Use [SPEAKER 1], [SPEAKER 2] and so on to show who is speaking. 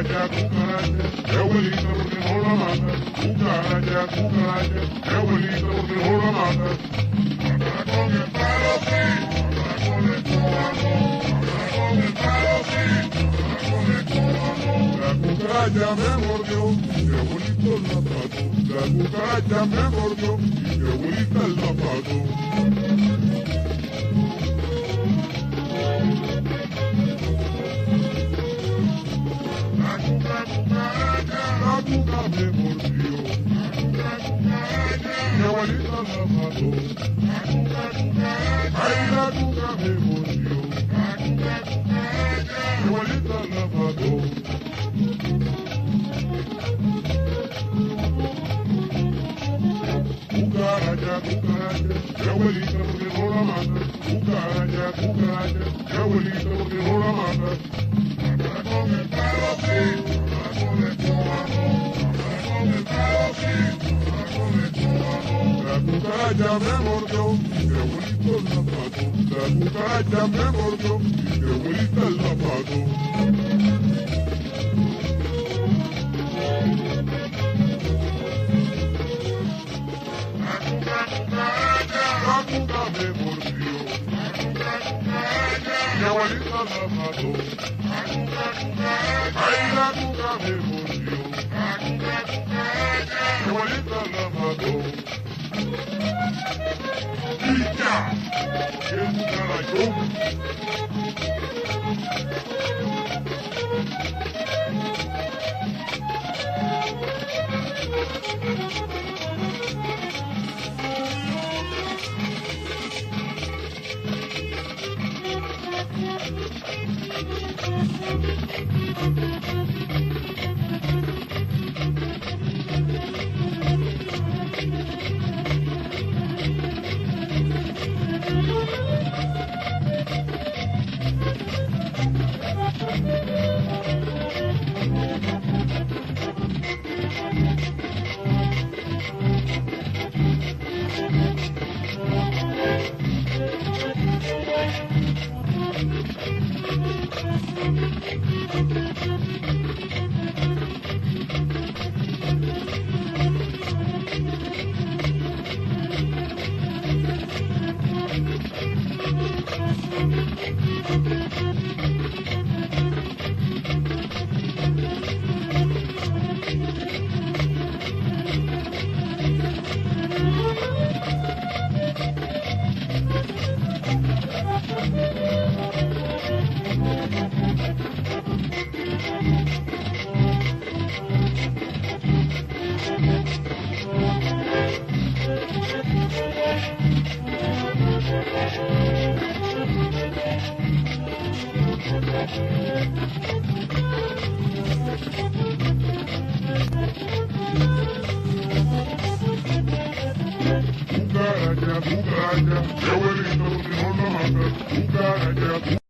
[SPEAKER 1] mátala- Cucaracha, cucaracha, qué abuelita porque no la matas. Cucaracha, cucaracha, qué abuelita porque no la matas. Mátala con el palo, sí, mátala con el cubano, mátala con el palo, sí, mátala con el cubano. La cucaracha me mordió, y qué abuelita la mató. La cucaracha me mordió, y qué abuelita la mató. La cuca me mordió. Mi abuelita la mató. Ay, la cuca me mordió. Mi abuelita la mató. Cucaracha, cucaracha, mi abuelita porque no la mata. Cucaracha, cucaracha, mi abuelita porque la mata. Con el sí, cucaracha me mordió, y mi abuelita la mató. La cucaracha me mordió, y mi abuelita la mató. La cuca, cucaracha, la cuca me mordió. La cuca, cucaracha, mi abuelita la mató. La cuca, cucaracha, ay, la cuca me mordió. La cuca, cucaracha, mi abuelita la mató. Y ya, cucarachón. Cucaracha, cucaracha, qué abuelita porque no mata. Cucaracha,